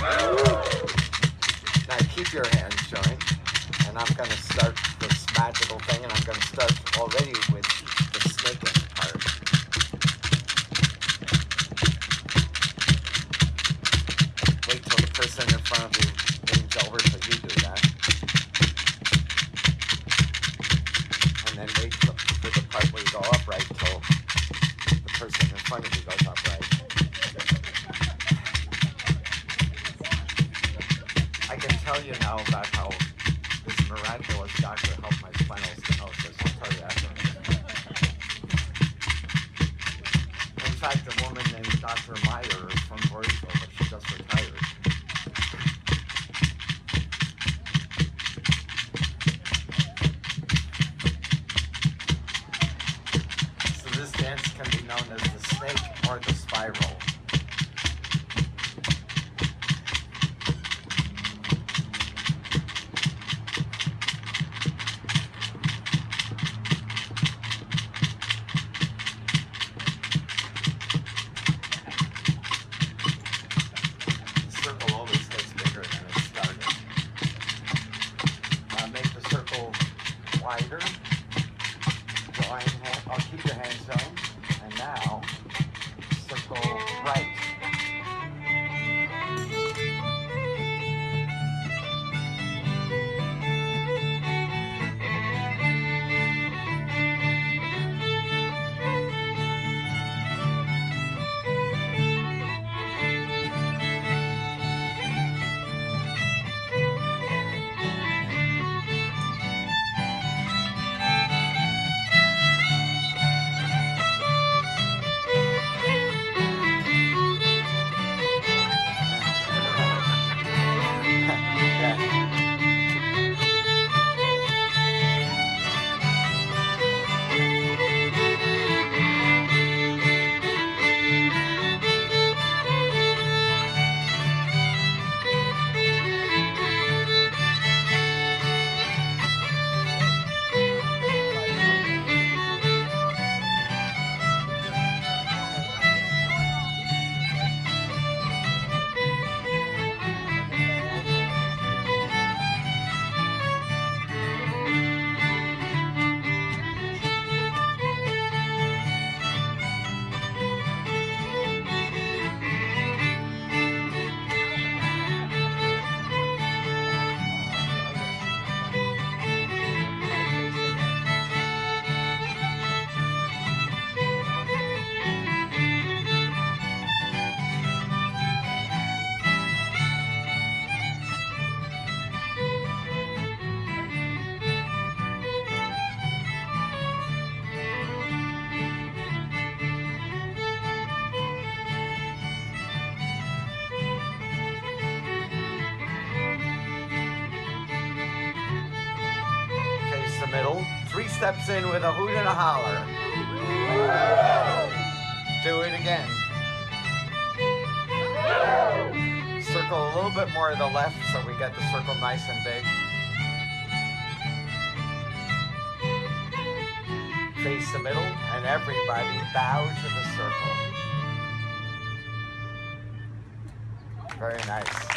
Now keep your hands joined, and I'm going to start this magical thing, and I'm going to start already with the snaking part. Wait till the person in front of you leans over so you do that. And then wait for the part where you go upright till the person in front of you tell you now about how this miraculous doctor helped my spinal stenosis. I'll tell you after. In fact, a woman named Dr. Meyer wider. Middle. Three steps in with a hoot and a holler. Do it again. Circle a little bit more to the left so we get the circle nice and big. Face the middle and everybody bow to the circle. Very nice.